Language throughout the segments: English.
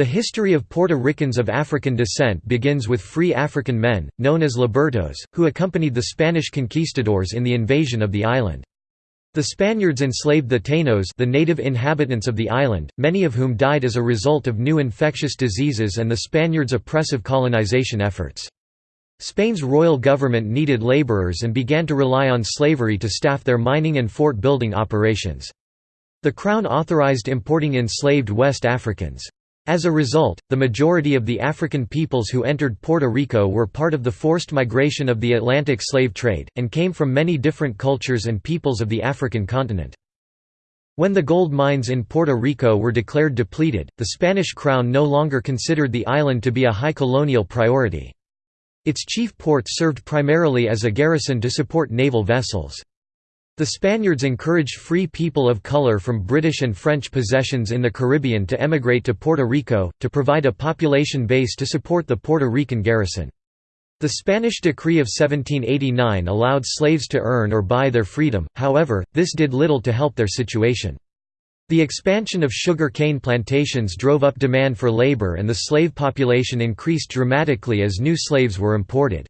The history of Puerto Ricans of African descent begins with free African men, known as libertos, who accompanied the Spanish conquistadors in the invasion of the island. The Spaniards enslaved the Tainos the native inhabitants of the island, many of whom died as a result of new infectious diseases and the Spaniards' oppressive colonization efforts. Spain's royal government needed laborers and began to rely on slavery to staff their mining and fort-building operations. The Crown authorized importing enslaved West Africans. As a result, the majority of the African peoples who entered Puerto Rico were part of the forced migration of the Atlantic slave trade, and came from many different cultures and peoples of the African continent. When the gold mines in Puerto Rico were declared depleted, the Spanish crown no longer considered the island to be a high colonial priority. Its chief port served primarily as a garrison to support naval vessels. The Spaniards encouraged free people of color from British and French possessions in the Caribbean to emigrate to Puerto Rico, to provide a population base to support the Puerto Rican garrison. The Spanish decree of 1789 allowed slaves to earn or buy their freedom, however, this did little to help their situation. The expansion of sugar cane plantations drove up demand for labor and the slave population increased dramatically as new slaves were imported.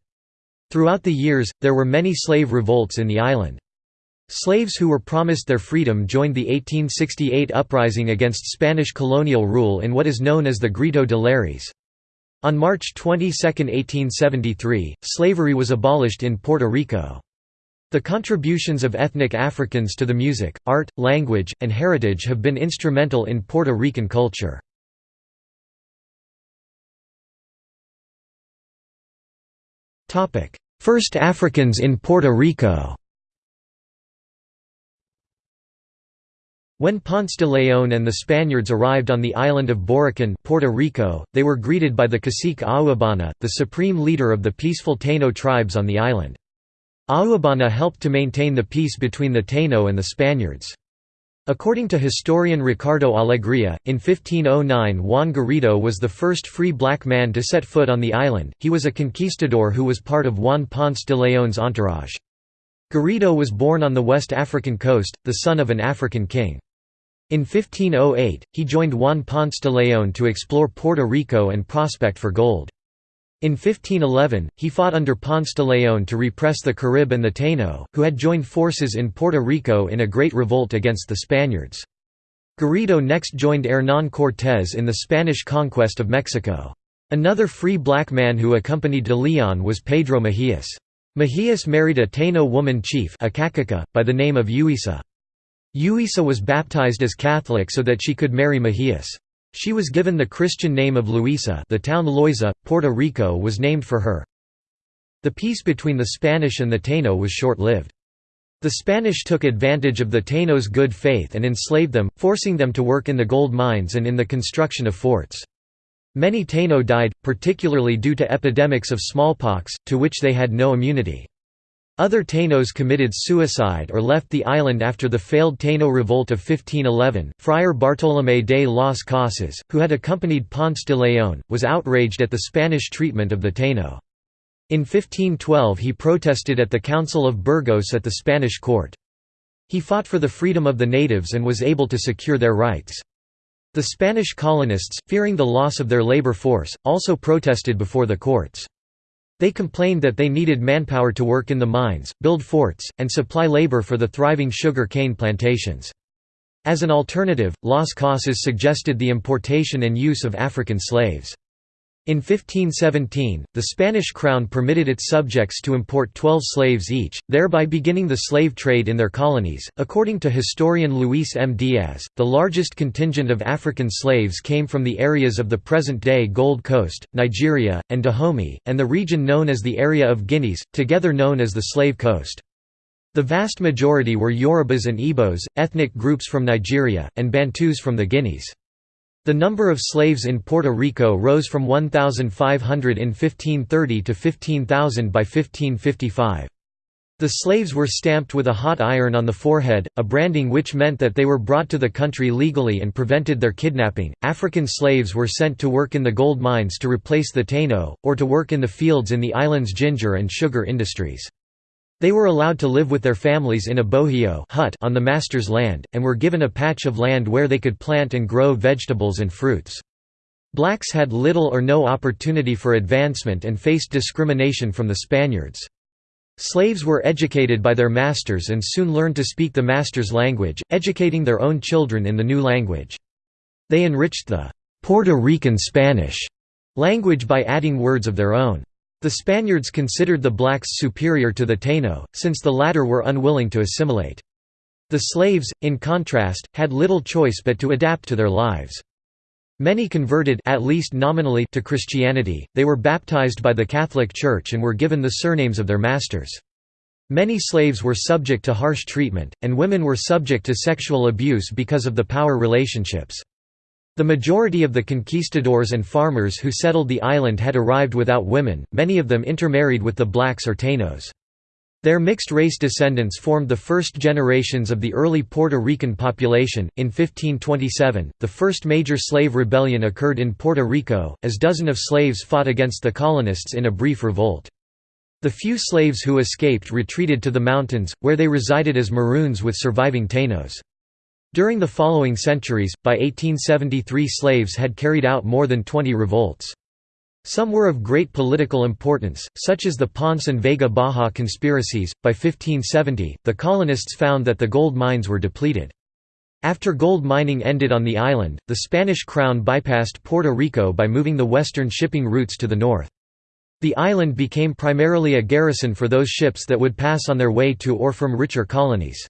Throughout the years, there were many slave revolts in the island. Slaves who were promised their freedom joined the 1868 uprising against Spanish colonial rule in what is known as the Grito de Lares. On March 22, 1873, slavery was abolished in Puerto Rico. The contributions of ethnic Africans to the music, art, language, and heritage have been instrumental in Puerto Rican culture. First Africans in Puerto Rico When Ponce de Leon and the Spaniards arrived on the island of Borikén Puerto Rico, they were greeted by the cacique Agüeybaná, the supreme leader of the peaceful Taino tribes on the island. Agüeybaná helped to maintain the peace between the Taino and the Spaniards. According to historian Ricardo Alegria, in 1509 Juan Garrido was the first free black man to set foot on the island, he was a conquistador who was part of Juan Ponce de Leon's entourage. Garrido was born on the West African coast, the son of an African king. In 1508, he joined Juan Ponce de Leon to explore Puerto Rico and prospect for gold. In 1511, he fought under Ponce de Leon to repress the Carib and the Taino, who had joined forces in Puerto Rico in a great revolt against the Spaniards. Garrido next joined Hernán Cortés in the Spanish conquest of Mexico. Another free black man who accompanied de Leon was Pedro Mejias. Mejias married a Taino woman chief by the name of Yuisa. Yuisa was baptized as Catholic so that she could marry Mejias. She was given the Christian name of Luisa the town Loiza, Puerto Rico was named for her. The peace between the Spanish and the Taino was short-lived. The Spanish took advantage of the Taino's good faith and enslaved them, forcing them to work in the gold mines and in the construction of forts. Many Taino died, particularly due to epidemics of smallpox, to which they had no immunity. Other Tainos committed suicide or left the island after the failed Taino revolt of 1511. Friar Bartolomé de las Casas, who had accompanied Ponce de Leon, was outraged at the Spanish treatment of the Taino. In 1512 he protested at the Council of Burgos at the Spanish court. He fought for the freedom of the natives and was able to secure their rights. The Spanish colonists, fearing the loss of their labor force, also protested before the courts. They complained that they needed manpower to work in the mines, build forts, and supply labor for the thriving sugar cane plantations. As an alternative, Las Casas suggested the importation and use of African slaves. In 1517, the Spanish crown permitted its subjects to import 12 slaves each, thereby beginning the slave trade in their colonies. According to historian Luis M. Diaz, the largest contingent of African slaves came from the areas of the present day Gold Coast, Nigeria, and Dahomey, and the region known as the Area of Guineas, together known as the Slave Coast. The vast majority were Yorubas and Igbos, ethnic groups from Nigeria, and Bantus from the Guineas. The number of slaves in Puerto Rico rose from 1,500 in 1530 to 15,000 by 1555. The slaves were stamped with a hot iron on the forehead, a branding which meant that they were brought to the country legally and prevented their kidnapping. African slaves were sent to work in the gold mines to replace the Taino, or to work in the fields in the island's ginger and sugar industries. They were allowed to live with their families in a bohio hut on the master's land, and were given a patch of land where they could plant and grow vegetables and fruits. Blacks had little or no opportunity for advancement and faced discrimination from the Spaniards. Slaves were educated by their masters and soon learned to speak the master's language, educating their own children in the new language. They enriched the Puerto Rican Spanish language by adding words of their own. The Spaniards considered the blacks superior to the Taino, since the latter were unwilling to assimilate. The slaves, in contrast, had little choice but to adapt to their lives. Many converted at least nominally to Christianity, they were baptized by the Catholic Church and were given the surnames of their masters. Many slaves were subject to harsh treatment, and women were subject to sexual abuse because of the power relationships. The majority of the conquistadors and farmers who settled the island had arrived without women, many of them intermarried with the blacks or Tainos. Their mixed-race descendants formed the first generations of the early Puerto Rican population. In 1527, the first major slave rebellion occurred in Puerto Rico, as dozen of slaves fought against the colonists in a brief revolt. The few slaves who escaped retreated to the mountains, where they resided as Maroons with surviving Tainos. During the following centuries, by 1873 slaves had carried out more than 20 revolts. Some were of great political importance, such as the Ponce and Vega Baja conspiracies. By 1570, the colonists found that the gold mines were depleted. After gold mining ended on the island, the Spanish crown bypassed Puerto Rico by moving the western shipping routes to the north. The island became primarily a garrison for those ships that would pass on their way to or from richer colonies.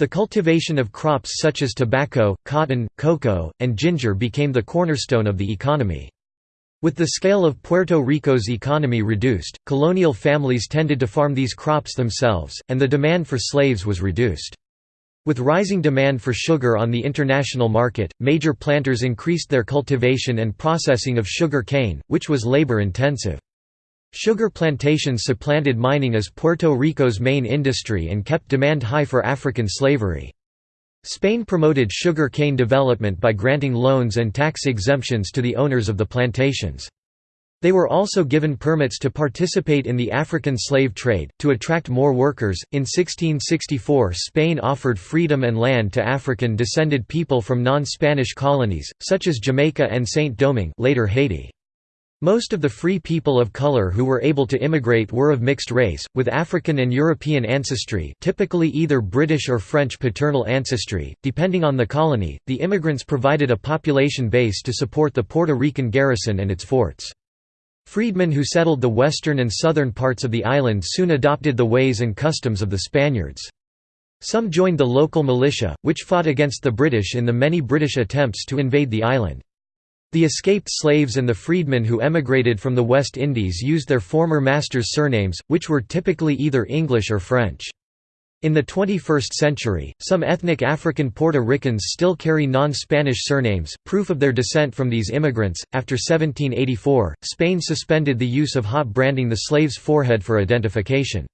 The cultivation of crops such as tobacco, cotton, cocoa, and ginger became the cornerstone of the economy. With the scale of Puerto Rico's economy reduced, colonial families tended to farm these crops themselves, and the demand for slaves was reduced. With rising demand for sugar on the international market, major planters increased their cultivation and processing of sugar cane, which was labor-intensive. Sugar plantations supplanted mining as Puerto Rico's main industry and kept demand high for African slavery. Spain promoted sugar cane development by granting loans and tax exemptions to the owners of the plantations. They were also given permits to participate in the African slave trade. To attract more workers, in 1664 Spain offered freedom and land to African descended people from non Spanish colonies, such as Jamaica and Saint Domingue. Later Haiti. Most of the free people of color who were able to immigrate were of mixed race, with African and European ancestry typically either British or French paternal ancestry, depending on the colony. The immigrants provided a population base to support the Puerto Rican garrison and its forts. Freedmen who settled the western and southern parts of the island soon adopted the ways and customs of the Spaniards. Some joined the local militia, which fought against the British in the many British attempts to invade the island. The escaped slaves and the freedmen who emigrated from the West Indies used their former masters' surnames, which were typically either English or French. In the 21st century, some ethnic African Puerto Ricans still carry non Spanish surnames, proof of their descent from these immigrants. After 1784, Spain suspended the use of hot branding the slave's forehead for identification.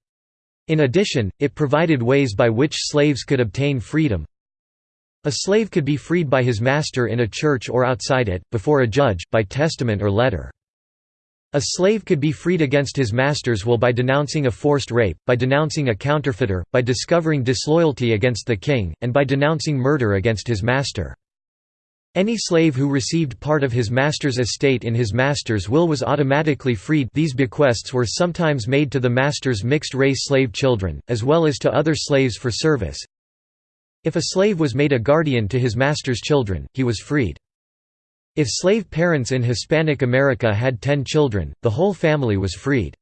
In addition, it provided ways by which slaves could obtain freedom, a slave could be freed by his master in a church or outside it, before a judge, by testament or letter. A slave could be freed against his master's will by denouncing a forced rape, by denouncing a counterfeiter, by discovering disloyalty against the king, and by denouncing murder against his master. Any slave who received part of his master's estate in his master's will was automatically freed these bequests were sometimes made to the master's mixed-race slave children, as well as to other slaves for service, if a slave was made a guardian to his master's children, he was freed. If slave parents in Hispanic America had ten children, the whole family was freed.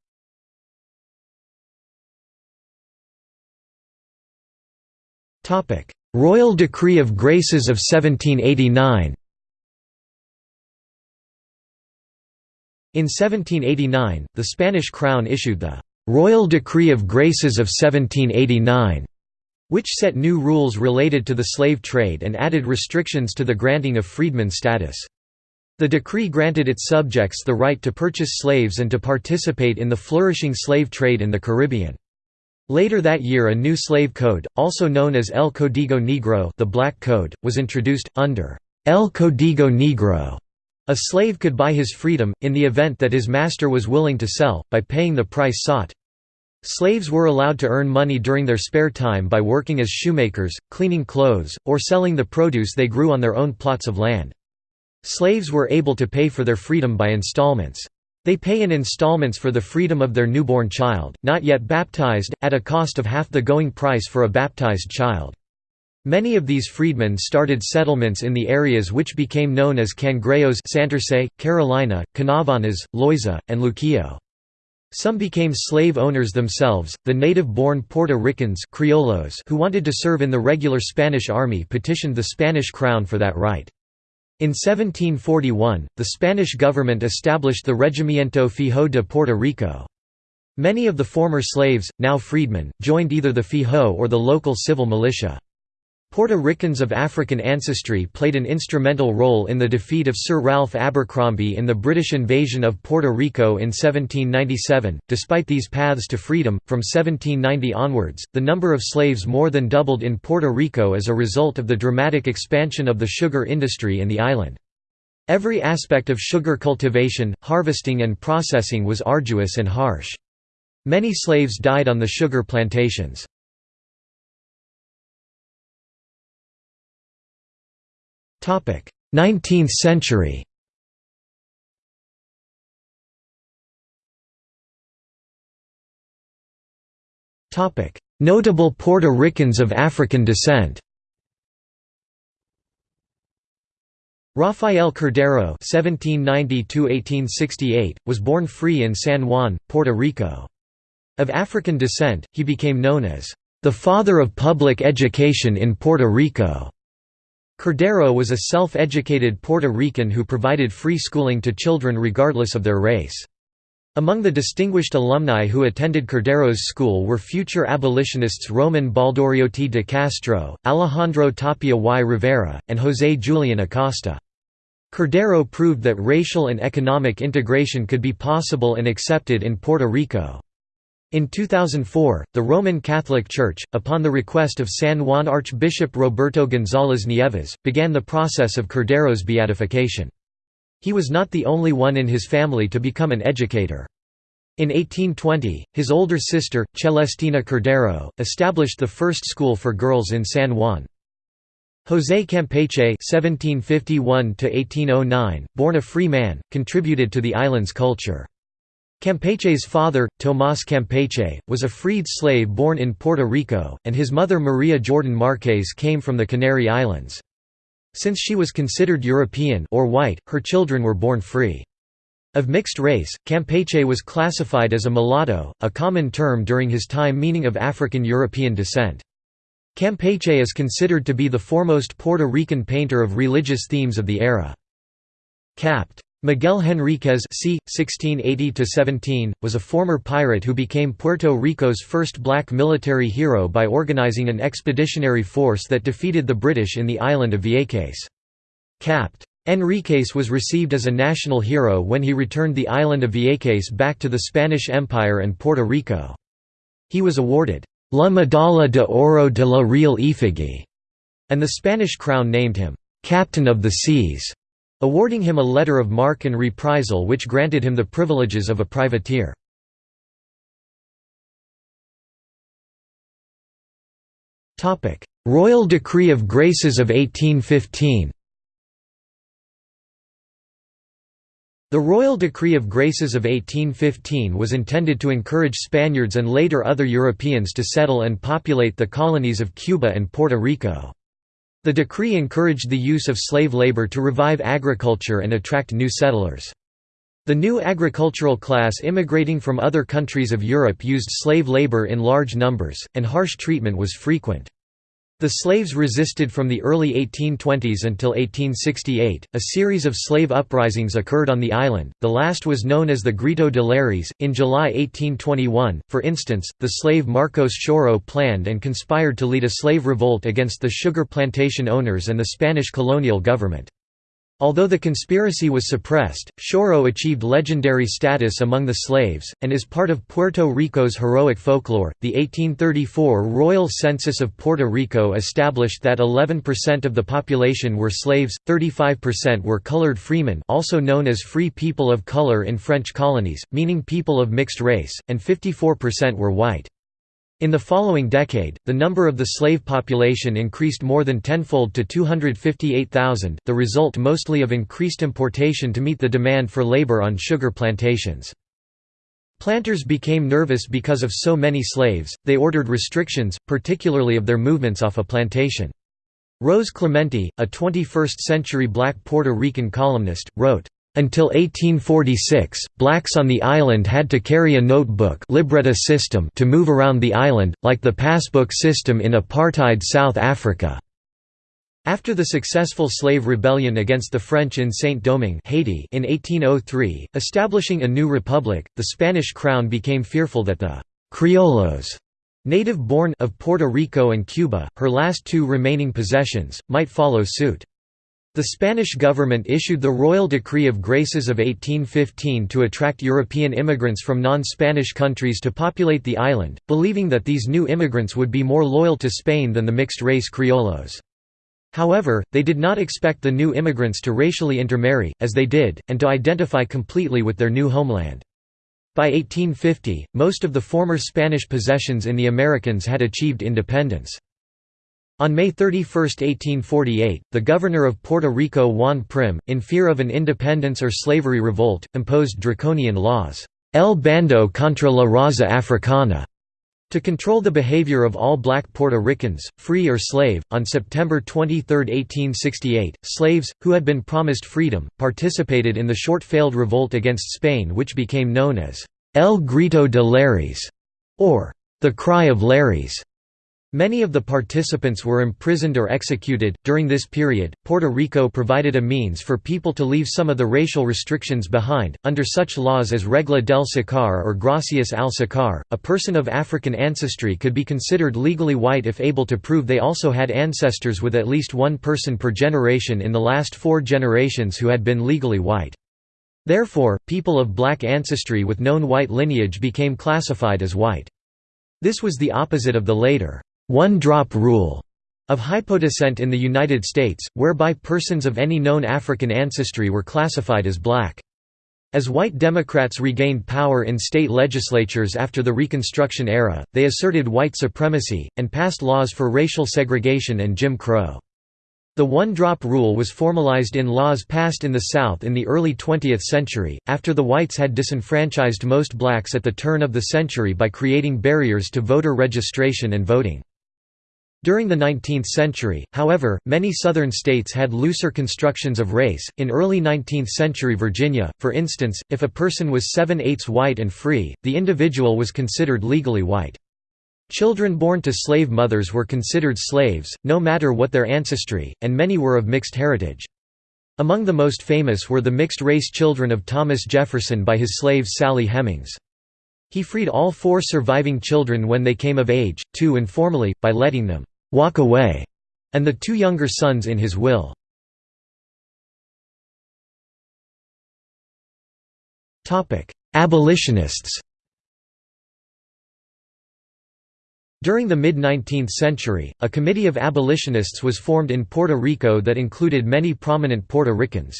Royal Decree of Graces of 1789 In 1789, the Spanish crown issued the «Royal Decree of Graces of 1789» which set new rules related to the slave trade and added restrictions to the granting of freedman status. The decree granted its subjects the right to purchase slaves and to participate in the flourishing slave trade in the Caribbean. Later that year a new slave code, also known as El Código Negro the Black Code, was introduced, under El Código Negro. A slave could buy his freedom, in the event that his master was willing to sell, by paying the price sought. Slaves were allowed to earn money during their spare time by working as shoemakers, cleaning clothes, or selling the produce they grew on their own plots of land. Slaves were able to pay for their freedom by installments. They pay in installments for the freedom of their newborn child, not yet baptized, at a cost of half the going price for a baptized child. Many of these freedmen started settlements in the areas which became known as Cangrejos Santurce, Carolina, Canóvanas, Loiza, and Luquillo. Some became slave owners themselves. The native-born Puerto Ricans criollos who wanted to serve in the regular Spanish army petitioned the Spanish crown for that right. In 1741, the Spanish government established the Regimiento Fijo de Puerto Rico. Many of the former slaves, now freedmen, joined either the Fijo or the local civil militia. Puerto Ricans of African ancestry played an instrumental role in the defeat of Sir Ralph Abercrombie in the British invasion of Puerto Rico in 1797. Despite these paths to freedom, from 1790 onwards, the number of slaves more than doubled in Puerto Rico as a result of the dramatic expansion of the sugar industry in the island. Every aspect of sugar cultivation, harvesting, and processing was arduous and harsh. Many slaves died on the sugar plantations. 19th century Notable Puerto Ricans of African descent Rafael Cordero (1790–1868) was born free in San Juan, Puerto Rico. Of African descent, he became known as the father of public education in Puerto Rico. Cordero was a self-educated Puerto Rican who provided free schooling to children regardless of their race. Among the distinguished alumni who attended Cordero's school were future abolitionists Roman Baldorioty de Castro, Alejandro Tapia y Rivera, and José Julián Acosta. Cordero proved that racial and economic integration could be possible and accepted in Puerto Rico. In 2004, the Roman Catholic Church, upon the request of San Juan Archbishop Roberto González Nieves, began the process of Cordero's beatification. He was not the only one in his family to become an educator. In 1820, his older sister, Celestina Cordero, established the first school for girls in San Juan. José Campeche (1751–1809), born a free man, contributed to the island's culture. Campeche's father, Tomás Campeche, was a freed slave born in Puerto Rico, and his mother Maria Jordan Marquez came from the Canary Islands. Since she was considered European or white, her children were born free. Of mixed race, Campeche was classified as a mulatto, a common term during his time meaning of African European descent. Campeche is considered to be the foremost Puerto Rican painter of religious themes of the era. Capt. Miguel Henríquez c. 1680 was a former pirate who became Puerto Rico's first black military hero by organizing an expeditionary force that defeated the British in the island of Vieques. Capt. Henríquez was received as a national hero when he returned the island of Vieques back to the Spanish Empire and Puerto Rico. He was awarded La Medalla de Oro de la Real Efigie, and the Spanish crown named him Captain of the Seas awarding him a letter of marque and reprisal which granted him the privileges of a privateer. Royal Decree of Graces of 1815 The Royal Decree of Graces of 1815 was intended to encourage Spaniards and later other Europeans to settle and populate the colonies of Cuba and Puerto Rico. The decree encouraged the use of slave labor to revive agriculture and attract new settlers. The new agricultural class immigrating from other countries of Europe used slave labor in large numbers, and harsh treatment was frequent. The slaves resisted from the early 1820s until 1868. A series of slave uprisings occurred on the island, the last was known as the Grito de Lares. In July 1821, for instance, the slave Marcos Xiorro planned and conspired to lead a slave revolt against the sugar plantation owners and the Spanish colonial government. Although the conspiracy was suppressed, Xiorro achieved legendary status among the slaves, and is part of Puerto Rico's heroic folklore. The 1834 Royal Census of Puerto Rico established that 11% of the population were slaves, 35% were colored freemen, also known as free people of color in French colonies, meaning people of mixed race, and 54% were white. In the following decade, the number of the slave population increased more than tenfold to 258,000, the result mostly of increased importation to meet the demand for labor on sugar plantations. Planters became nervous because of so many slaves, they ordered restrictions, particularly of their movements off a plantation. Rosa Clemente, a 21st-century black Puerto Rican columnist, wrote, until 1846, blacks on the island had to carry a notebook libreta system to move around the island, like the passbook system in apartheid South Africa. After the successful slave rebellion against the French in Saint-Domingue Haiti in 1803, establishing a new republic, the Spanish crown became fearful that the «criollos» native-born of Puerto Rico and Cuba, her last two remaining possessions, might follow suit. The Spanish government issued the Royal Decree of Graces of 1815 to attract European immigrants from non-Spanish countries to populate the island, believing that these new immigrants would be more loyal to Spain than the mixed-race criollos. However, they did not expect the new immigrants to racially intermarry, as they did, and to identify completely with their new homeland. By 1850, most of the former Spanish possessions in the Americans had achieved independence. On May 31, 1848, the governor of Puerto Rico Juan Prim, in fear of an independence or slavery revolt, imposed draconian laws, El Bando contra la Raza Africana, to control the behavior of all black Puerto Ricans, free or slave. On September 23, 1868, slaves, who had been promised freedom, participated in the short failed revolt against Spain, which became known as El Grito de Lares, or the Cry of Lares. Many of the participants were imprisoned or executed. During this period, Puerto Rico provided a means for people to leave some of the racial restrictions behind. Under such laws as Regla del Sacar or Gracias al Sacar, a person of African ancestry could be considered legally white if able to prove they also had ancestors with at least one person per generation in the last four generations who had been legally white. Therefore, people of black ancestry with known white lineage became classified as white. This was the opposite of the later one-drop rule of hypodescent in the United States, whereby persons of any known African ancestry were classified as black. As white Democrats regained power in state legislatures after the Reconstruction era, they asserted white supremacy, and passed laws for racial segregation and Jim Crow. The one-drop rule was formalized in laws passed in the South in the early 20th century, after the whites had disenfranchised most blacks at the turn of the century by creating barriers to voter registration and voting. During the 19th century, however, many Southern states had looser constructions of race. In early 19th century Virginia, for instance, if a person was 7 eighths white and free, the individual was considered legally white. Children born to slave mothers were considered slaves, no matter what their ancestry, and many were of mixed heritage. Among the most famous were the mixed-race children of Thomas Jefferson by his slave Sally Hemings. He freed all four surviving children when they came of age, two informally, by letting them walk away, and the two younger sons in his will. Abolitionists During the mid-19th century, a committee of abolitionists was formed in Puerto Rico that included many prominent Puerto Ricans.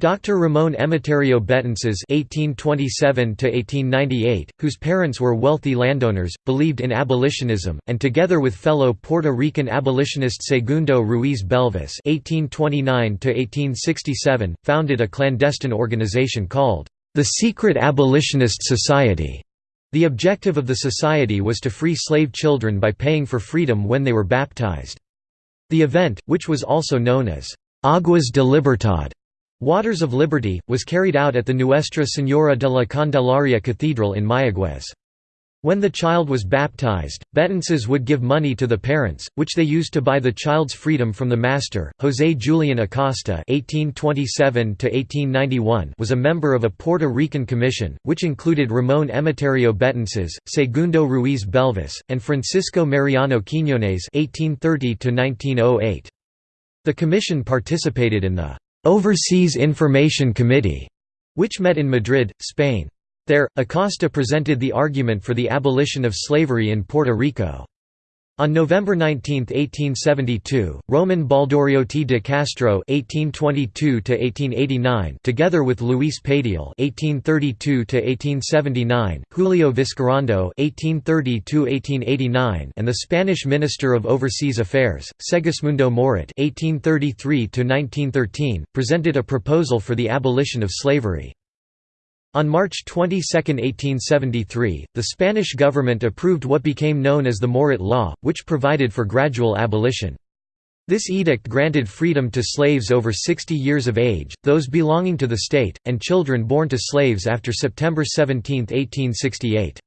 Dr. Ramón Emeterio Betances (1827–1898), whose parents were wealthy landowners, believed in abolitionism, and together with fellow Puerto Rican abolitionist Segundo Ruiz Belvis (1829–1867), founded a clandestine organization called the Secret Abolitionist Society. The objective of the society was to free slave children by paying for freedom when they were baptized. The event, which was also known as Aguas de Libertad, Waters of Liberty, was carried out at the Nuestra Señora de la Candelaria Cathedral in Mayagüez. When the child was baptized, Betances would give money to the parents, which they used to buy the child's freedom from the master. José Julián Acosta (1827–1891) was a member of a Puerto Rican commission, which included Ramón Emeterio Betances, Segundo Ruiz Belvis, and Francisco Mariano Quiñones (1830–1908). The commission participated in the Overseas Information Committee, which met in Madrid, Spain. There, Acosta presented the argument for the abolition of slavery in Puerto Rico. On November 19, 1872, Roman Baldorioty de Castro (1822–1889), together with Luis Padial (1832–1879), Julio Vizcarrondo (1830–1889), and the Spanish Minister of Overseas Affairs, Segismundo Moret (1833–1913), presented a proposal for the abolition of slavery. On March 22, 1873, the Spanish government approved what became known as the Moret Law, which provided for gradual abolition. This edict granted freedom to slaves over 60 years of age, those belonging to the state, and children born to slaves after September 17, 1868.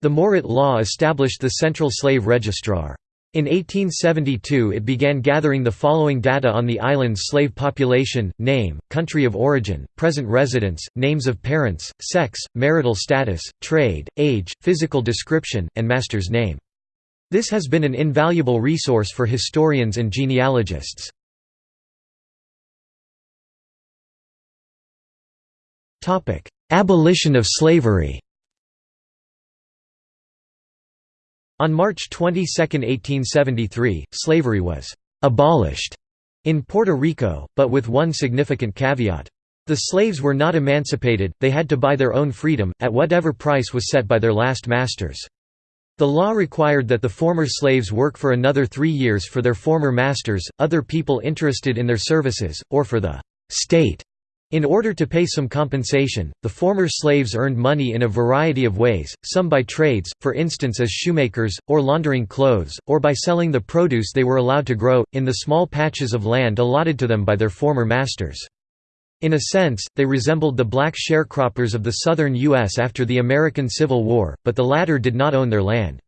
The Moret Law established the Central Slave Registrar. In 1872 it began gathering the following data on the island's slave population, name, country of origin, present residence, names of parents, sex, marital status, trade, age, physical description, and master's name. This has been an invaluable resource for historians and genealogists. Abolition of slavery On March 22, 1873, slavery was «abolished» in Puerto Rico, but with one significant caveat. The slaves were not emancipated, they had to buy their own freedom, at whatever price was set by their last masters. The law required that the former slaves work for another three years for their former masters, other people interested in their services, or for the «state» In order to pay some compensation, the former slaves earned money in a variety of ways, some by trades, for instance as shoemakers, or laundering clothes, or by selling the produce they were allowed to grow, in the small patches of land allotted to them by their former masters. In a sense, they resembled the black sharecroppers of the southern U.S. after the American Civil War, but the latter did not own their land.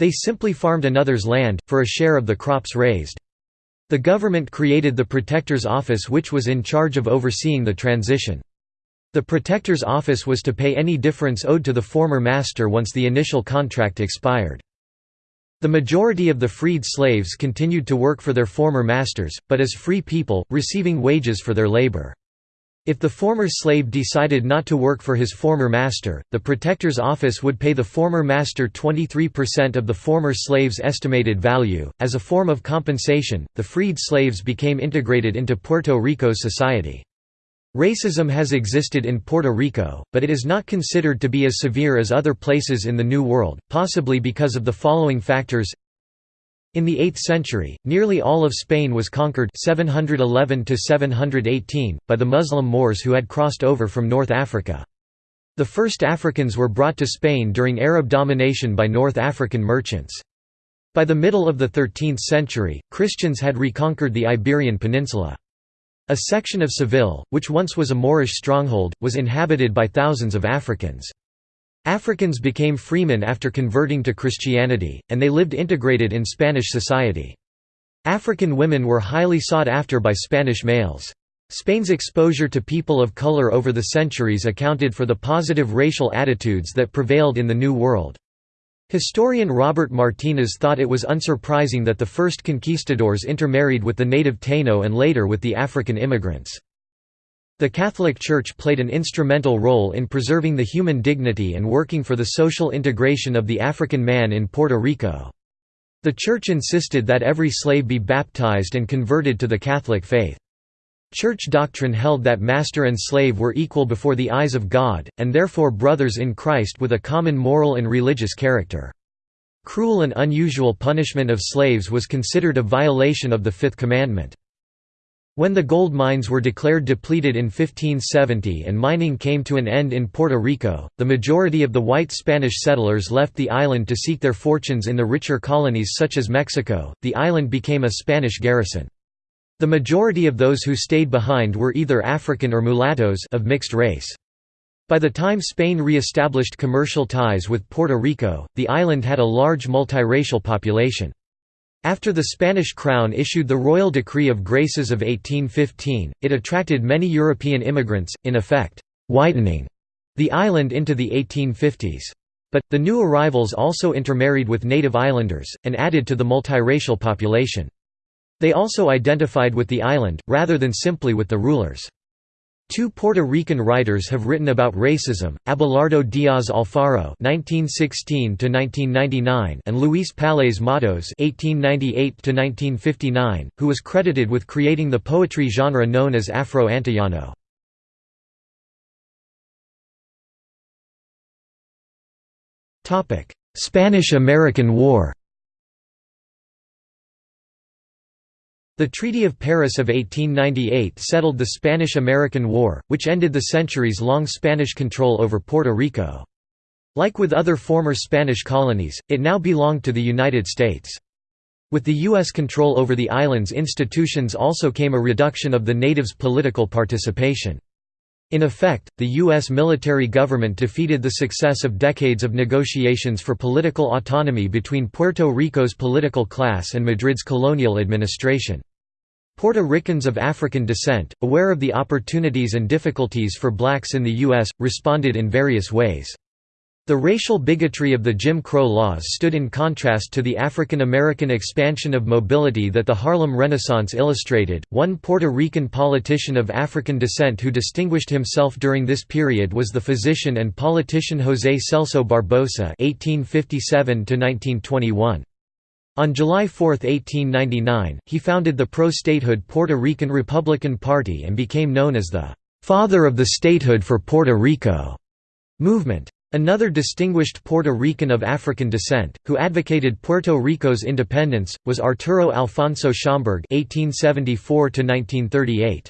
They simply farmed another's land, for a share of the crops raised. The government created the Protector's Office which was in charge of overseeing the transition. The Protector's Office was to pay any difference owed to the former master once the initial contract expired. The majority of the freed slaves continued to work for their former masters, but as free people, receiving wages for their labor. If the former slave decided not to work for his former master, the protector's office would pay the former master 23% of the former slave's estimated value. As a form of compensation, the freed slaves became integrated into Puerto Rico's society. Racism has existed in Puerto Rico, but it is not considered to be as severe as other places in the New World, possibly because of the following factors in the 8th century, nearly all of Spain was conquered 711 by the Muslim Moors who had crossed over from North Africa. The first Africans were brought to Spain during Arab domination by North African merchants. By the middle of the 13th century, Christians had reconquered the Iberian Peninsula. A section of Seville, which once was a Moorish stronghold, was inhabited by thousands of Africans. Africans became freemen after converting to Christianity, and they lived integrated in Spanish society. African women were highly sought after by Spanish males. Spain's exposure to people of color over the centuries accounted for the positive racial attitudes that prevailed in the New World. Historian Robert Martinez thought it was unsurprising that the first conquistadors intermarried with the native Taino and later with the African immigrants. The Catholic Church played an instrumental role in preserving the human dignity and working for the social integration of the African man in Puerto Rico. The Church insisted that every slave be baptized and converted to the Catholic faith. Church doctrine held that master and slave were equal before the eyes of God, and therefore brothers in Christ with a common moral and religious character. Cruel and unusual punishment of slaves was considered a violation of the Fifth Commandment. When the gold mines were declared depleted in 1570 and mining came to an end in Puerto Rico, the majority of the white Spanish settlers left the island to seek their fortunes in the richer colonies such as Mexico. The island became a Spanish garrison. The majority of those who stayed behind were either African or mulattoes of mixed race. By the time Spain re-established commercial ties with Puerto Rico, the island had a large multiracial population. After the Spanish crown issued the Royal Decree of Graces of 1815, it attracted many European immigrants, in effect, whitening the island into the 1850s. But, the new arrivals also intermarried with native islanders, and added to the multiracial population. They also identified with the island, rather than simply with the rulers. Two Puerto Rican writers have written about racism, Abelardo Diaz Alfaro (1916–1999) and Luis Palés Matos (1898–1959), who was credited with creating the poetry genre known as Afro-Antillano. Topic: Spanish–American War. The Treaty of Paris of 1898 settled the Spanish–American War, which ended the centuries-long Spanish control over Puerto Rico. Like with other former Spanish colonies, it now belonged to the United States. With the U.S. control over the island's institutions also came a reduction of the natives' political participation. In effect, the U.S. military government defeated the success of decades of negotiations for political autonomy between Puerto Rico's political class and Madrid's colonial administration. Puerto Ricans of African descent, aware of the opportunities and difficulties for blacks in the U.S., responded in various ways. The racial bigotry of the Jim Crow laws stood in contrast to the African American expansion of mobility that the Harlem Renaissance illustrated. One Puerto Rican politician of African descent who distinguished himself during this period was the physician and politician José Celso Barbosa (1857–1921). On July 4, 1899, he founded the pro-statehood Puerto Rican Republican Party and became known as the «father of the statehood for Puerto Rico» movement. Another distinguished Puerto Rican of African descent, who advocated Puerto Rico's independence, was Arturo Alfonso Schomburg (1874–1938).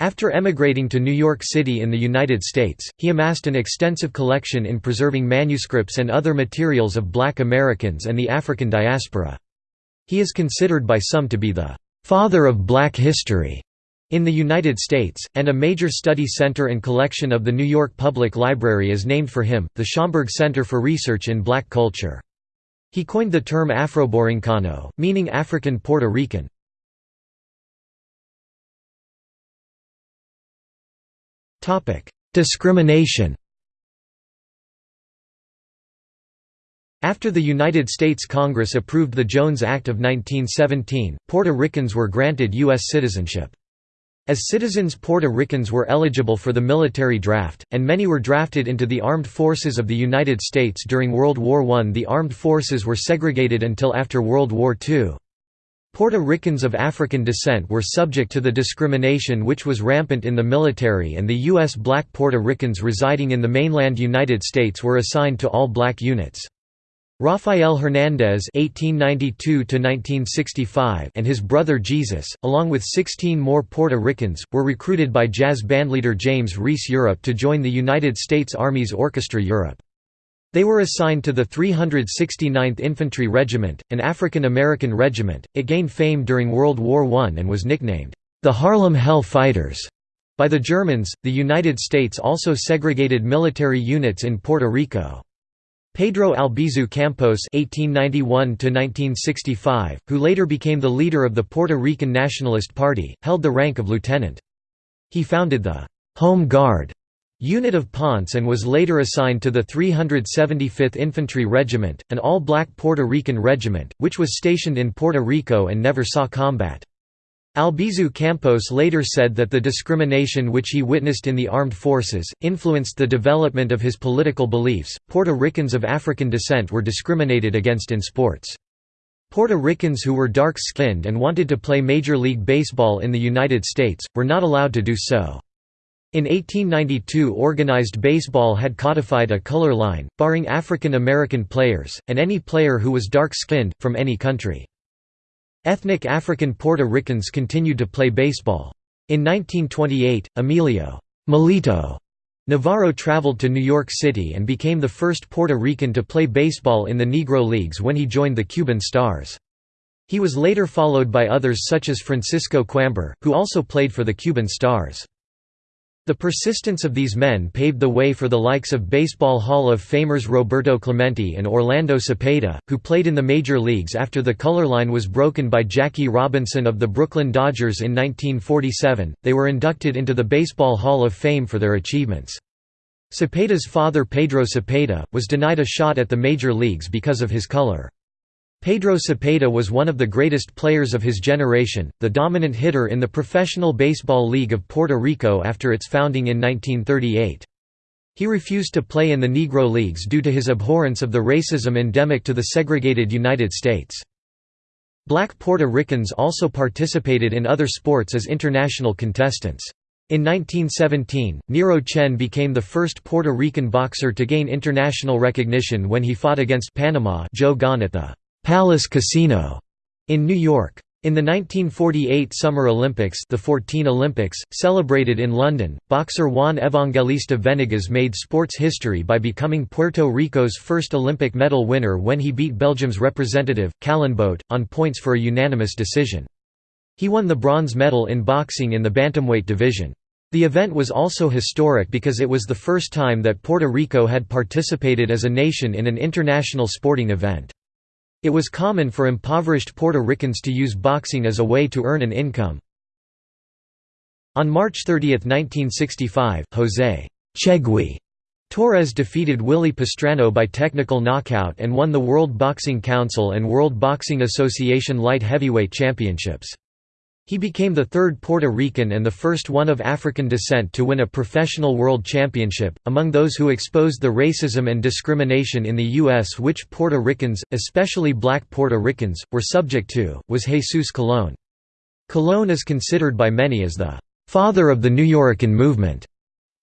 After emigrating to New York City in the United States, he amassed an extensive collection in preserving manuscripts and other materials of black Americans and the African diaspora. He is considered by some to be the «father of black history» in the United States, and a major study center and collection of the New York Public Library is named for him, the Schomburg Center for Research in Black Culture. He coined the term Afroborincano, meaning African Puerto Rican. Discrimination After the United States Congress approved the Jones Act of 1917, Puerto Ricans were granted U.S. citizenship. As citizens Puerto Ricans were eligible for the military draft, and many were drafted into the armed forces of the United States during World War I. The armed forces were segregated until after World War II. Puerto Ricans of African descent were subject to the discrimination which was rampant in the military and the U.S. black Puerto Ricans residing in the mainland United States were assigned to all black units. Rafael Hernández (1892–1965) and his brother Jesus, along with 16 more Puerto Ricans, were recruited by jazz bandleader James Reese Europe to join the United States Army's Orchestra Europe. They were assigned to the 369th Infantry Regiment, an African American regiment. It gained fame during World War I and was nicknamed, the Harlem Hell Fighters. By the Germans, the United States also segregated military units in Puerto Rico. Pedro Albizu Campos (1891–1965), who later became the leader of the Puerto Rican Nationalist Party, held the rank of lieutenant. He founded the Home Guard Unit of Ponce and was later assigned to the 375th Infantry Regiment, an all-black Puerto Rican regiment, which was stationed in Puerto Rico and never saw combat. Albizu Campos later said that the discrimination which he witnessed in the armed forces, influenced the development of his political beliefs. Puerto Ricans of African descent were discriminated against in sports. Puerto Ricans who were dark-skinned and wanted to play Major League Baseball in the United States, were not allowed to do so. In 1892 organized baseball had codified a color line, barring African American players, and any player who was dark-skinned, from any country. Ethnic African Puerto Ricans continued to play baseball. In 1928, Emilio Millito Navarro traveled to New York City and became the first Puerto Rican to play baseball in the Negro Leagues when he joined the Cuban Stars. He was later followed by others such as Francisco Coimbre, who also played for the Cuban Stars. The persistence of these men paved the way for the likes of Baseball Hall of Famers Roberto Clemente and Orlando Cepeda, who played in the major leagues after the color line was broken by Jackie Robinson of the Brooklyn Dodgers in 1947. They were inducted into the Baseball Hall of Fame for their achievements. Cepeda's father Pedro Cepeda, was denied a shot at the major leagues because of his color. Pedro Cepeda was one of the greatest players of his generation, the dominant hitter in the Professional Baseball League of Puerto Rico after its founding in 1938. He refused to play in the Negro Leagues due to his abhorrence of the racism endemic to the segregated United States. Black Puerto Ricans also participated in other sports as international contestants. In 1917, Nero Chen became the first Puerto Rican boxer to gain international recognition when he fought against Panama Joe Gane at the Palace Casino in New York. In the 1948 Summer Olympics the 14 Olympics, celebrated in London, boxer Juan Evangelista Venegas made sports history by becoming Puerto Rico's first Olympic medal winner when he beat Belgium's representative, Callebaut, on points for a unanimous decision. He won the bronze medal in boxing in the bantamweight division. The event was also historic because it was the first time that Puerto Rico had participated as a nation in an international sporting event. It was common for impoverished Puerto Ricans to use boxing as a way to earn an income. On March 30, 1965, José Chegui Torres defeated Willie Pastrano by technical knockout and won the World Boxing Council and World Boxing Association light heavyweight championships. He became the third Puerto Rican and the first one of African descent to win a professional world championship. Among those who exposed the racism and discrimination in the U.S. which Puerto Ricans, especially black Puerto Ricans, were subject to, was Jesus Colón. Colón is considered by many as the father of the Nuyorican movement.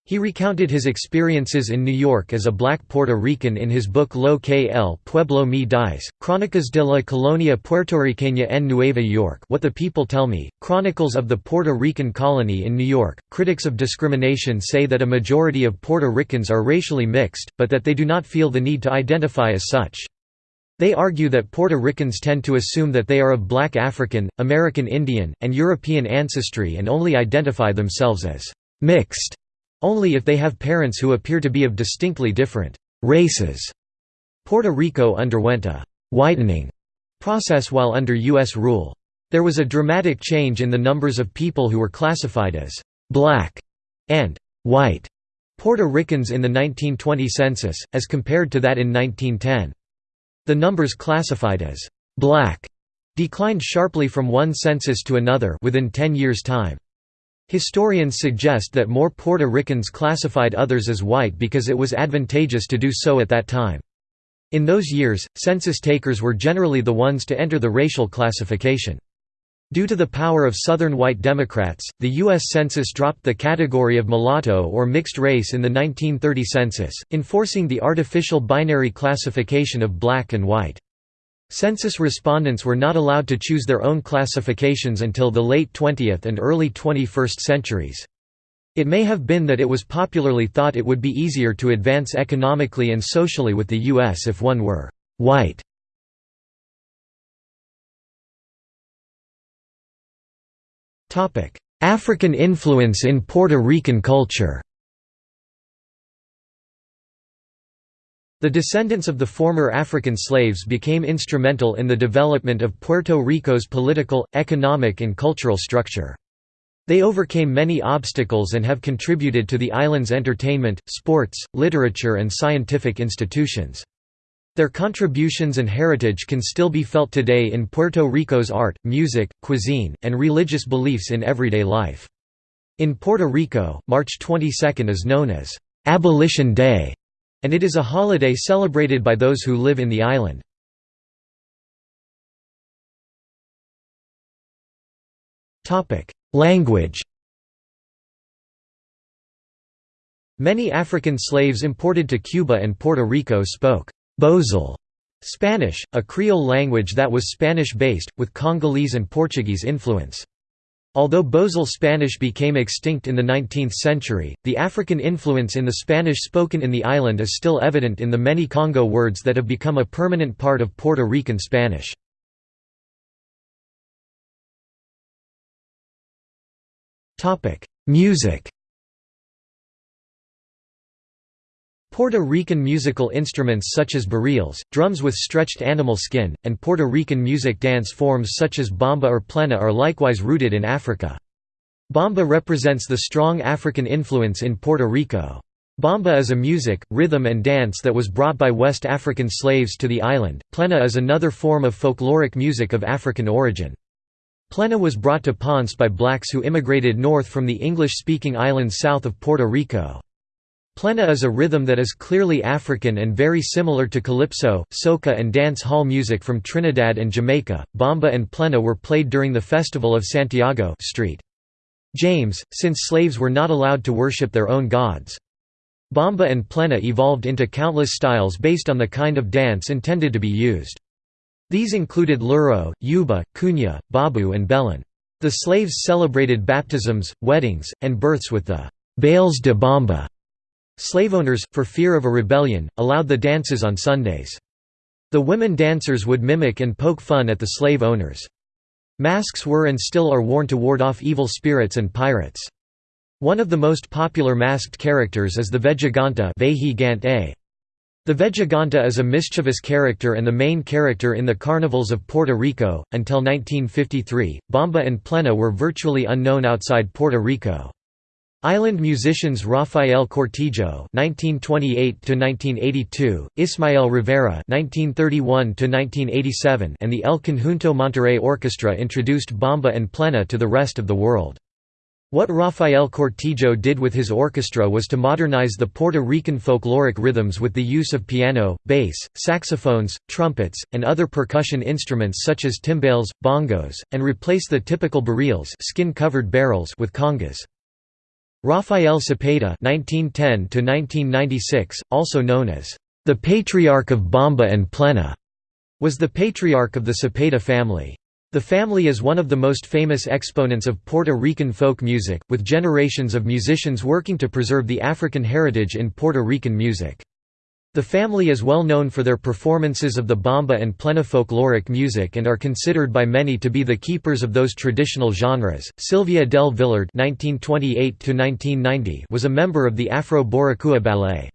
He recounted his experiences in New York as a black Puerto Rican in his book Lo que el pueblo me dice, Crónicas de la Colonia Puertorriqueña en Nueva York What the People Tell Me, Chronicles of the Puerto Rican Colony in New York. Critics of discrimination say that a majority of Puerto Ricans are racially mixed, but that they do not feel the need to identify as such. They argue that Puerto Ricans tend to assume that they are of black African, American Indian, and European ancestry and only identify themselves as mixed only if they have parents who appear to be of distinctly different races. Puerto Rico underwent a «whitening» process while under U.S. rule. There was a dramatic change in the numbers of people who were classified as «black» and «white» Puerto Ricans in the 1920 census, as compared to that in 1910. The numbers classified as «black» declined sharply from one census to another within 10 years' time. Historians suggest that more Puerto Ricans classified others as white because it was advantageous to do so at that time. In those years, census takers were generally the ones to enter the racial classification. Due to the power of Southern white Democrats, the U.S. Census dropped the category of mulatto or mixed race in the 1930 census, enforcing the artificial binary classification of black and white. Census respondents were not allowed to choose their own classifications until the late 20th and early 21st centuries. It may have been that it was popularly thought it would be easier to advance economically and socially with the U.S. if one were «white». African influence in Puerto Rican culture The descendants of the former African slaves became instrumental in the development of Puerto Rico's political, economic and cultural structure. They overcame many obstacles and have contributed to the island's entertainment, sports, literature and scientific institutions. Their contributions and heritage can still be felt today in Puerto Rico's art, music, cuisine, and religious beliefs in everyday life. In Puerto Rico, March 22 is known as Abolition Day, and it is a holiday celebrated by those who live in the island. Language Many African slaves imported to Cuba and Puerto Rico spoke Bozal Spanish, a Creole language that was Spanish-based, with Congolese and Portuguese influence. Although Bozal Spanish became extinct in the 19th century, the African influence in the Spanish spoken in the island is still evident in the many Congo words that have become a permanent part of Puerto Rican Spanish. Music Puerto Rican musical instruments such as barriles, drums with stretched animal skin, and Puerto Rican music dance forms such as bomba or plena are likewise rooted in Africa. Bomba represents the strong African influence in Puerto Rico. Bomba is a music, rhythm and dance that was brought by West African slaves to the island. Plena is another form of folkloric music of African origin. Plena was brought to Ponce by blacks who immigrated north from the English-speaking islands south of Puerto Rico. Plena is a rhythm that is clearly African and very similar to calypso, soca and dance hall music from Trinidad and Jamaica. Bomba and plena were played during the Festival of Santiago Street. James, since slaves were not allowed to worship their own gods. Bomba and plena evolved into countless styles based on the kind of dance intended to be used. These included luro, yuba, cunyá, babu and belén. The slaves celebrated baptisms, weddings, and births with the «bailes de bomba». Slaveowners, for fear of a rebellion, allowed the dances on Sundays. The women dancers would mimic and poke fun at the slave owners. Masks were and still are worn to ward off evil spirits and pirates. One of the most popular masked characters is the Vejigante The Vejigante is a mischievous character and the main character in the carnivals of Puerto Rico. Until 1953, bomba and Plena were virtually unknown outside Puerto Rico. Island musicians Rafael Cortijo (1928–1982), Ismael Rivera (1931–1987), and the El Conjunto Monterrey Orchestra introduced Bomba and Plena to the rest of the world. What Rafael Cortijo did with his orchestra was to modernize the Puerto Rican folkloric rhythms with the use of piano, bass, saxophones, trumpets, and other percussion instruments such as timbales, bongos, and replace the typical barriles skin-covered barrels with congas. Rafael Cepeda (1910–1996), also known as the Patriarch of Bomba and Plena, was the patriarch of the Cepeda family. The family is one of the most famous exponents of Puerto Rican folk music, with generations of musicians working to preserve the African heritage in Puerto Rican music. The family is well known for their performances of the bomba and plena folkloric music and are considered by many to be the keepers of those traditional genres. Sylvia del Villard (1928–1990) was a member of the Afro Boricua Ballet.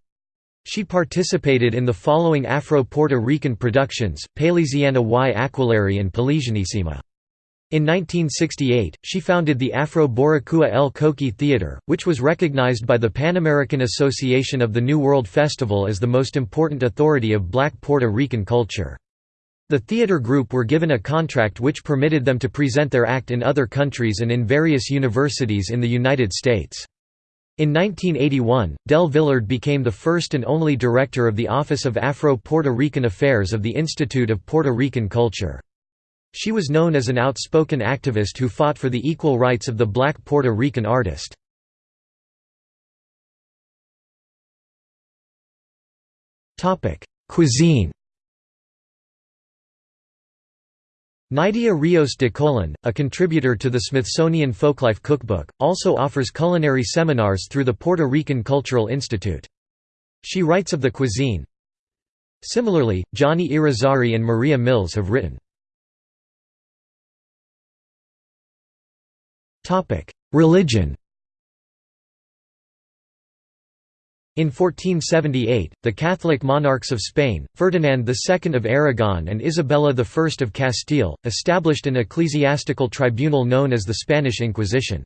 She participated in the following Afro-Puerto Rican productions: Palesiana y Aquelarre and Palesianísima. In 1968, she founded the Afro-Boricua El Coqui Theatre, which was recognized by the Pan American Association of the New World Festival as the most important authority of black Puerto Rican culture. The theatre group were given a contract which permitted them to present their act in other countries and in various universities in the United States. In 1981, Del Villard became the first and only director of the Office of Afro-Puerto Rican Affairs of the Institute of Puerto Rican Culture. She was known as an outspoken activist who fought for the equal rights of the black Puerto Rican artist. Cuisine Nydia Rios de Colon, a contributor to the Smithsonian Folklife Cookbook, also offers culinary seminars through the Puerto Rican Cultural Institute. She writes of the cuisine. Similarly, Johnny Irizarry and Maria Mills have written Religion In 1478, the Catholic monarchs of Spain, Ferdinand II of Aragon and Isabella I of Castile, established an ecclesiastical tribunal known as the Spanish Inquisition.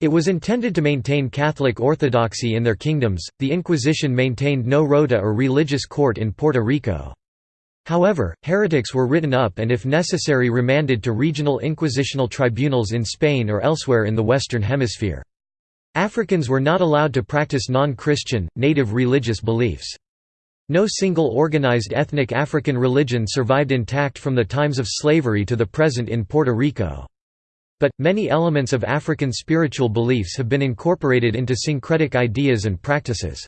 It was intended to maintain Catholic orthodoxy in their kingdoms. The Inquisition maintained no rota or religious court in Puerto Rico. However, heretics were written up and if necessary remanded to regional inquisitional tribunals in Spain or elsewhere in the Western Hemisphere. Africans were not allowed to practice non-Christian, native religious beliefs. No single organized ethnic African religion survived intact from the times of slavery to the present in Puerto Rico. But, many elements of African spiritual beliefs have been incorporated into syncretic ideas and practices.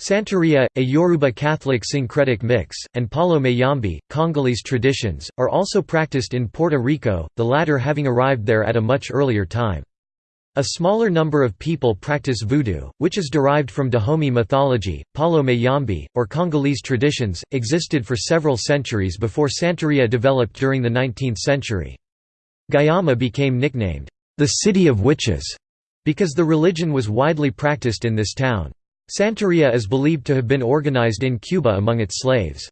Santeria, a Yoruba Catholic syncretic mix, and Palo Mayombe, Congolese traditions, are also practiced in Puerto Rico, the latter having arrived there at a much earlier time. A smaller number of people practice voodoo, which is derived from Dahomey mythology. Palo Mayombe, or Congolese traditions, existed for several centuries before Santeria developed during the 19th century. Guayama became nicknamed, the City of Witches, because the religion was widely practiced in this town. Santeria is believed to have been organized in Cuba among its slaves.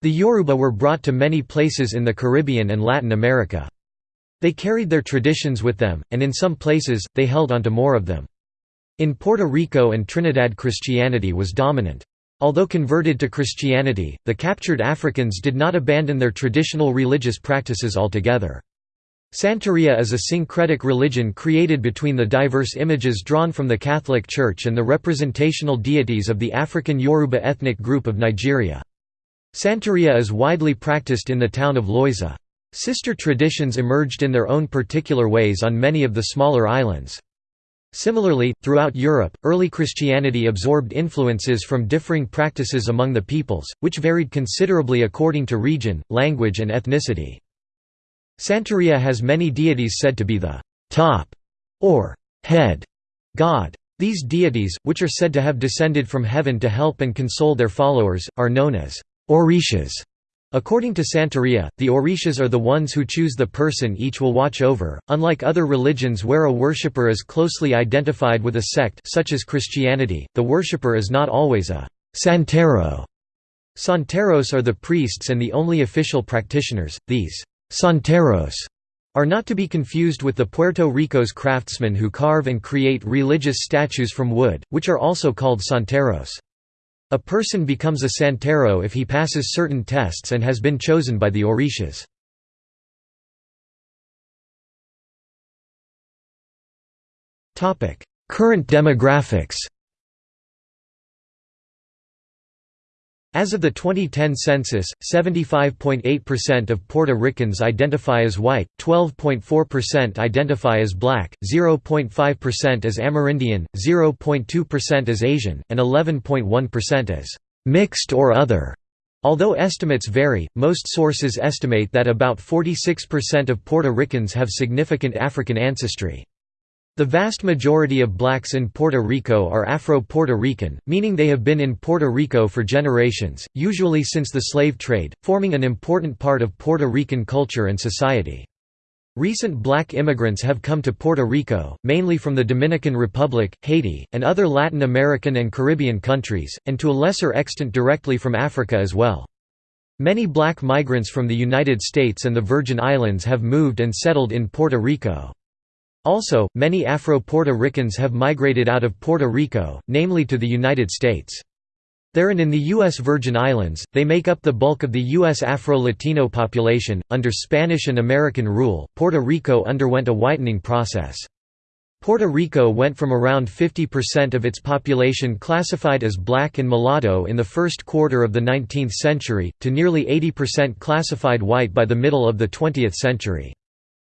The Yoruba were brought to many places in the Caribbean and Latin America. They carried their traditions with them, and in some places, they held onto more of them. In Puerto Rico and Trinidad Christianity was dominant. Although converted to Christianity, the captured Africans did not abandon their traditional religious practices altogether. Santeria is a syncretic religion created between the diverse images drawn from the Catholic Church and the representational deities of the African Yoruba ethnic group of Nigeria. Santeria is widely practiced in the town of Loiza. Sister traditions emerged in their own particular ways on many of the smaller islands. Similarly, throughout Europe, early Christianity absorbed influences from differing practices among the peoples, which varied considerably according to region, language and ethnicity. Santeria has many deities said to be the top or head god. These deities, which are said to have descended from heaven to help and console their followers, are known as orishas. According to Santeria, the orishas are the ones who choose the person each will watch over. Unlike other religions where a worshipper is closely identified with a sect such as Christianity, the worshipper is not always a santero. Santeros are the priests and the only official practitioners. These Santeros are not to be confused with the Puerto Rico's craftsmen who carve and create religious statues from wood, which are also called santeros. A person becomes a santero if he passes certain tests and has been chosen by the orishas. Current demographics As of the 2010 census, 75.8% of Puerto Ricans identify as white, 12.4% identify as black, 0.5% as Amerindian, 0.2% as Asian, and 11.1% as mixed or other. Although estimates vary, most sources estimate that about 46% of Puerto Ricans have significant African ancestry. The vast majority of blacks in Puerto Rico are Afro-Puerto Rican, meaning they have been in Puerto Rico for generations, usually since the slave trade, forming an important part of Puerto Rican culture and society. Recent black immigrants have come to Puerto Rico, mainly from the Dominican Republic, Haiti, and other Latin American and Caribbean countries, and to a lesser extent directly from Africa as well. Many black migrants from the United States and the Virgin Islands have moved and settled in Puerto Rico. Also, many Afro-Puerto Ricans have migrated out of Puerto Rico, namely to the United States. There and in the U.S. Virgin Islands, they make up the bulk of the U.S. Afro-Latino population. Under Spanish and American rule, Puerto Rico underwent a whitening process. Puerto Rico went from around 50% of its population classified as black and mulatto in the first quarter of the 19th century, to nearly 80% classified white by the middle of the 20th century.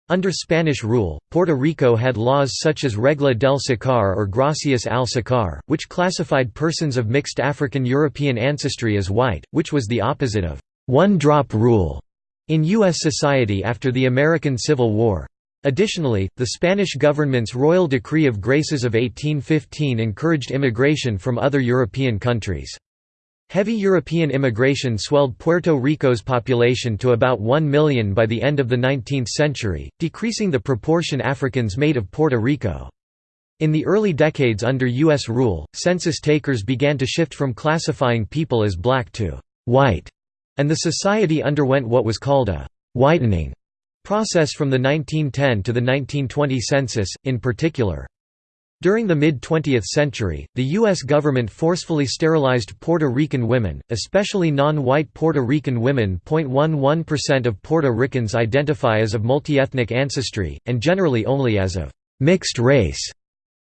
Under Spanish rule, Puerto Rico had laws such as Regla del Sacar or Gracias al Sacar, which classified persons of mixed African-European ancestry as white, which was the opposite of one-drop rule in U.S. society after the American Civil War. Additionally, the Spanish government's Royal Decree of Graces of 1815 encouraged immigration from other European countries. Heavy European immigration swelled Puerto Rico's population to about 1 million by the end of the 19th century, decreasing the proportion Africans made of Puerto Rico. In the early decades under U.S. rule, census takers began to shift from classifying people as black to white, and the society underwent what was called a whitening process from the 1910 to the 1920 census, in particular. During the mid-20th century, the U.S. government forcefully sterilized Puerto Rican women, especially non-white Puerto Rican women 0.11% of Puerto Ricans identify as of multi-ethnic ancestry, and generally only as of «mixed race».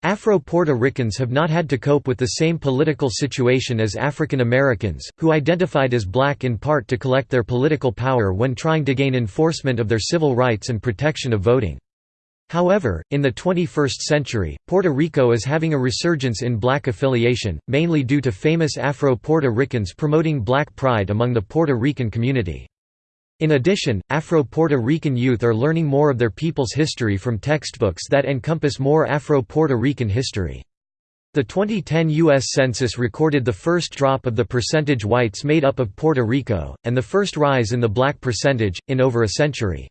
Afro-Puerto Ricans have not had to cope with the same political situation as African Americans, who identified as black in part to collect their political power when trying to gain enforcement of their civil rights and protection of voting. However, in the 21st century, Puerto Rico is having a resurgence in black affiliation, mainly due to famous Afro-Puerto Ricans promoting black pride among the Puerto Rican community. In addition, Afro-Puerto Rican youth are learning more of their people's history from textbooks that encompass more Afro-Puerto Rican history. The 2010 U.S. Census recorded the first drop of the percentage whites made up of Puerto Rico, and the first rise in the black percentage, in over a century.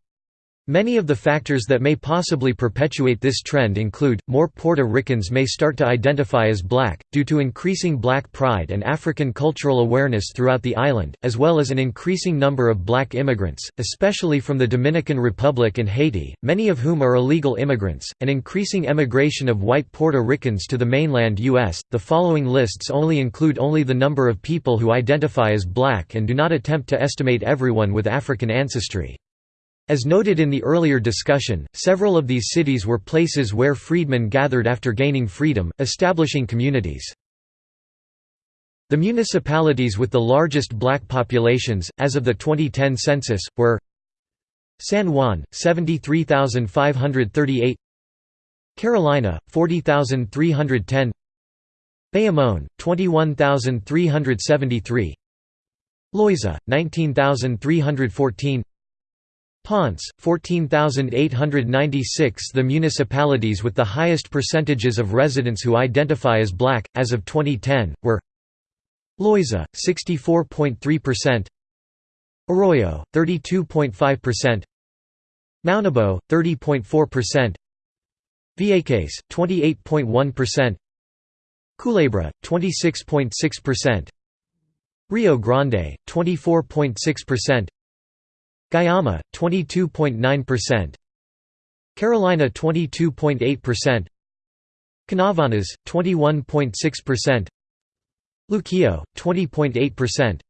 Many of the factors that may possibly perpetuate this trend include, more Puerto Ricans may start to identify as black, due to increasing black pride and African cultural awareness throughout the island, as well as an increasing number of black immigrants, especially from the Dominican Republic and Haiti, many of whom are illegal immigrants, and increasing emigration of white Puerto Ricans to the mainland U.S. The following lists only include only the number of people who identify as black and do not attempt to estimate everyone with African ancestry. As noted in the earlier discussion, several of these cities were places where freedmen gathered after gaining freedom, establishing communities. The municipalities with the largest black populations, as of the 2010 census, were San Juan, 73,538 Carolina, 40,310 Bayamón, 21,373 Loiza, 19,314 Ponce, 14,896 The municipalities with the highest percentages of residents who identify as black, as of 2010, were Loiza, 64.3% Arroyo, 32.5% Maunabo, 30.4% Vieques, 28.1% Culebra, 26.6% Rio Grande, 24.6% Guayama 22.9%, Carolina 22.8%, Canóvanas 21.6%, Luquillo 20.8%,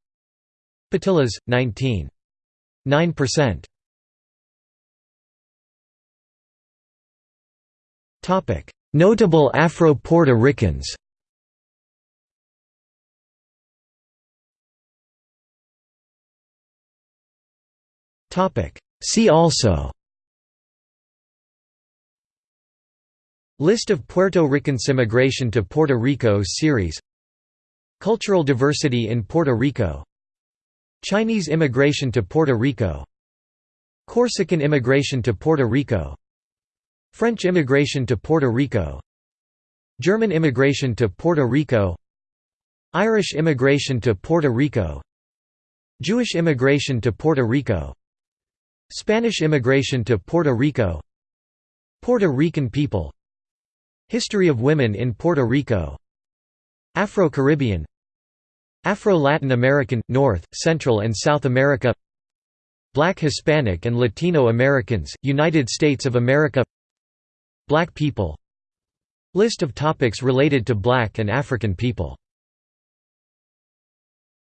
Patillas 19.9%. Topic: Notable Afro-Puerto Ricans. See also. List of Puerto Ricans Immigration to Puerto Rico series. Cultural diversity in Puerto Rico. Chinese immigration to Puerto Rico. Corsican immigration to Puerto Rico. French immigration to Puerto Rico. German immigration to Puerto Rico. Irish immigration to Puerto Rico. Jewish immigration to Puerto Rico Spanish immigration to Puerto Rico. Puerto Rican people. History of women in Puerto Rico. Afro-Caribbean. Afro-Latin American, North, Central and South America. Black Hispanic and Latino Americans, United States of America. Black people. List of topics related to Black and African people